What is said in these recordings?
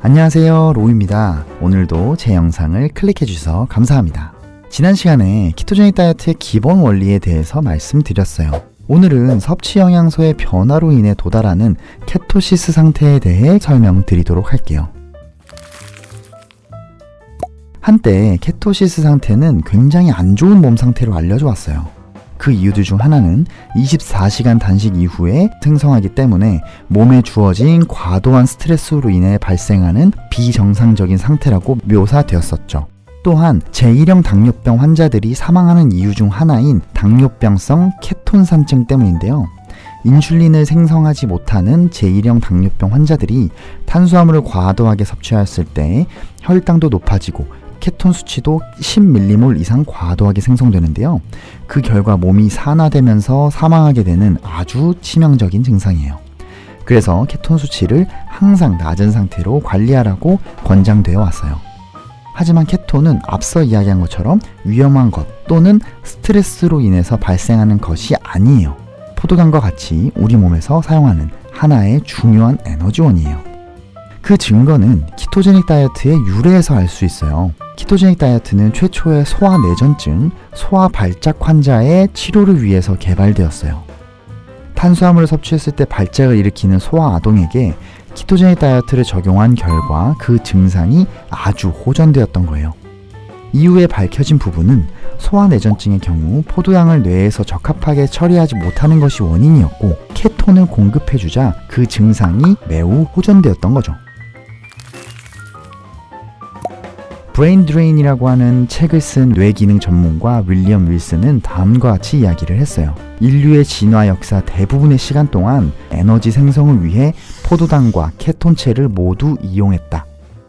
안녕하세요 로우입니다. 오늘도 제 영상을 클릭해 주셔서 감사합니다. 지난 시간에 ketogenic 다이어트의 기본 원리에 대해서 말씀드렸어요. 오늘은 섭취 영양소의 변화로 인해 도달하는 ketosis 상태에 대해 설명드리도록 할게요. 한때 ketosis 상태는 굉장히 안 좋은 몸 상태로 알려져 왔어요 그 이유들 중 하나는 24시간 단식 이후에 생성하기 때문에 몸에 주어진 과도한 스트레스로 인해 발생하는 비정상적인 상태라고 묘사되었었죠. 또한 제1형 당뇨병 환자들이 사망하는 이유 중 하나인 당뇨병성 케톤산증 때문인데요. 인슐린을 생성하지 못하는 제1형 당뇨병 환자들이 탄수화물을 과도하게 섭취하였을 때 혈당도 높아지고 케톤 수치도 10밀리몰 이상 과도하게 생성되는데요. 그 결과 몸이 산화되면서 사망하게 되는 아주 치명적인 증상이에요. 그래서 케톤 수치를 항상 낮은 상태로 관리하라고 권장되어 왔어요. 하지만 케톤은 앞서 이야기한 것처럼 위험한 것 또는 스트레스로 인해서 발생하는 것이 아니에요. 포도당과 같이 우리 몸에서 사용하는 하나의 중요한 에너지원이에요. 그 증거는 키토제닉 다이어트의 유래에서 알 수 있어요. 키토제닉 다이어트는 최초의 소화내전증, 소화발작 환자의 치료를 위해서 개발되었어요. 탄수화물을 섭취했을 때 발작을 일으키는 소화아동에게 ketogenic 다이어트를 적용한 결과 그 증상이 아주 호전되었던 거예요. 이후에 밝혀진 부분은 소아 뇌전증의 경우 포도당을 뇌에서 적합하게 처리하지 못하는 것이 원인이었고 케톤을 공급해주자 그 증상이 매우 호전되었던 거죠. Brain Drain이라고 하는 책을 쓴 뇌기능 전문가 윌리엄 윌슨은 다음과 같이 이야기를 했어요. 인류의 진화 역사 대부분의 시간 동안 에너지 생성을 위해 포도당과 케톤체를 모두 이용했다.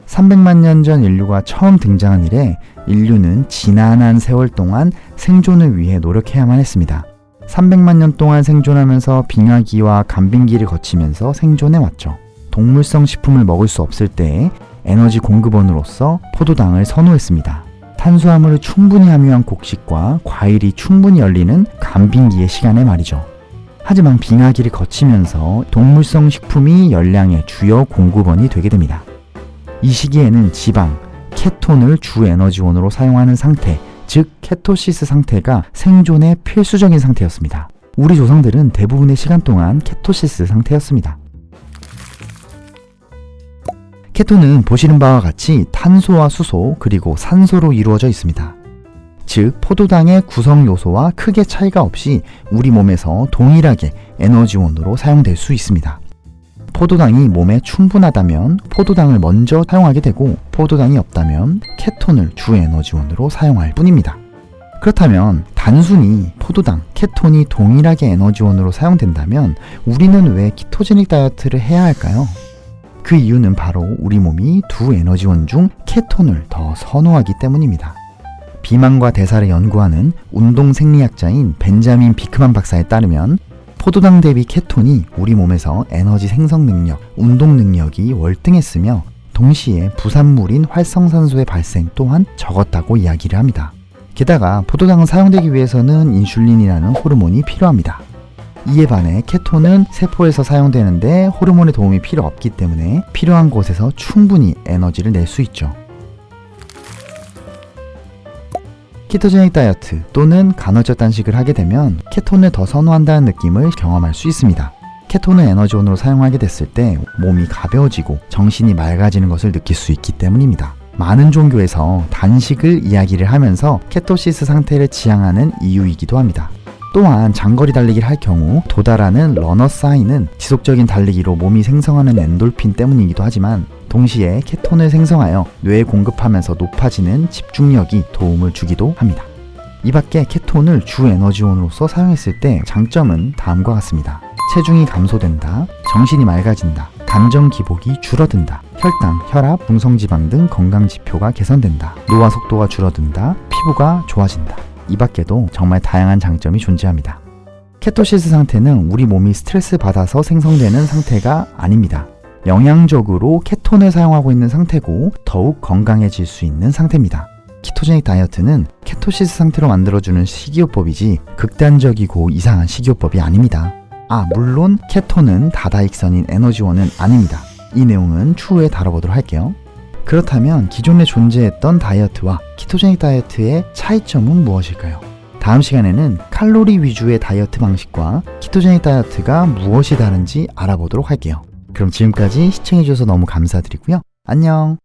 300만 년 전 인류가 처음 등장한 이래 인류는 지난한 세월 동안 생존을 위해 노력해야만 했습니다. 300만 년 동안 생존하면서 빙하기와 간빙기를 거치면서 생존해 왔죠. 동물성 식품을 먹을 수 없을 때에 에너지 공급원으로서 포도당을 선호했습니다. 탄수화물을 충분히 함유한 곡식과 과일이 충분히 열리는 간빙기의 시간에 말이죠. 하지만 빙하기를 거치면서 동물성 식품이 열량의 주요 공급원이 되게 됩니다. 이 시기에는 지방, 케톤을 주 에너지원으로 사용하는 상태, 즉 케토시스 상태가 생존의 필수적인 상태였습니다. 우리 조상들은 대부분의 시간 동안 케토시스 상태였습니다. 케톤은 보시는 바와 같이 탄소와 수소 그리고 산소로 이루어져 있습니다. 즉 포도당의 구성 요소와 크게 차이가 없이 우리 몸에서 동일하게 에너지원으로 사용될 수 있습니다. 포도당이 몸에 충분하다면 포도당을 먼저 사용하게 되고 포도당이 없다면 케톤을 주 에너지원으로 사용할 뿐입니다. 그렇다면 단순히 포도당, 케톤이 동일하게 에너지원으로 사용된다면 우리는 왜 키토제닉 다이어트를 해야 할까요? 그 이유는 바로 우리 몸이 두 에너지원 중 케톤을 더 선호하기 때문입니다. 비만과 대사를 연구하는 운동 생리학자인 벤자민 비크만 박사에 따르면 포도당 대비 케톤이 우리 몸에서 에너지 생성 능력, 운동 능력이 월등했으며 동시에 부산물인 활성산소의 발생 또한 적었다고 이야기를 합니다. 게다가 포도당은 사용되기 위해서는 인슐린이라는 호르몬이 필요합니다. 이에 반해 케톤은 세포에서 사용되는데 호르몬의 도움이 필요 없기 때문에 필요한 곳에서 충분히 에너지를 낼 수 있죠. ketogenic 다이어트 또는 간헐적 단식을 하게 되면 케톤을 더 선호한다는 느낌을 경험할 수 있습니다. 케톤을 에너지원으로 사용하게 됐을 때 몸이 가벼워지고 정신이 맑아지는 것을 느낄 수 있기 때문입니다. 많은 종교에서 단식을 이야기를 하면서 ketosis 상태를 지향하는 이유이기도 합니다. 또한 장거리 달리기를 할 경우 도달하는 runner's high는 지속적인 달리기로 몸이 생성하는 엔돌핀 때문이기도 하지만 동시에 케톤을 생성하여 뇌에 공급하면서 높아지는 집중력이 도움을 주기도 합니다. 이 밖에 케톤을 주 에너지원으로서 사용했을 때 장점은 다음과 같습니다. 체중이 감소된다, 정신이 맑아진다, 감정 기복이 줄어든다, 혈당, 혈압, 중성지방 등 건강 지표가 개선된다, 노화 속도가 줄어든다, 피부가 좋아진다. 이 밖에도 정말 다양한 장점이 존재합니다. 케토시스 상태는 우리 몸이 스트레스 받아서 생성되는 상태가 아닙니다. 영양적으로 케톤을 사용하고 있는 상태고 더욱 건강해질 수 있는 상태입니다. 키토제닉 다이어트는 케토시스 상태로 만들어주는 식이요법이지 극단적이고 이상한 식이요법이 아닙니다. 아, 물론 케톤은 다다익선인 에너지원은 아닙니다. 이 내용은 추후에 다뤄보도록 할게요. 그렇다면 기존에 존재했던 다이어트와 키토제닉 다이어트의 차이점은 무엇일까요? 다음 시간에는 칼로리 위주의 다이어트 방식과 키토제닉 다이어트가 무엇이 다른지 알아보도록 할게요. 그럼 지금까지 시청해주셔서 너무 감사드리고요. 안녕!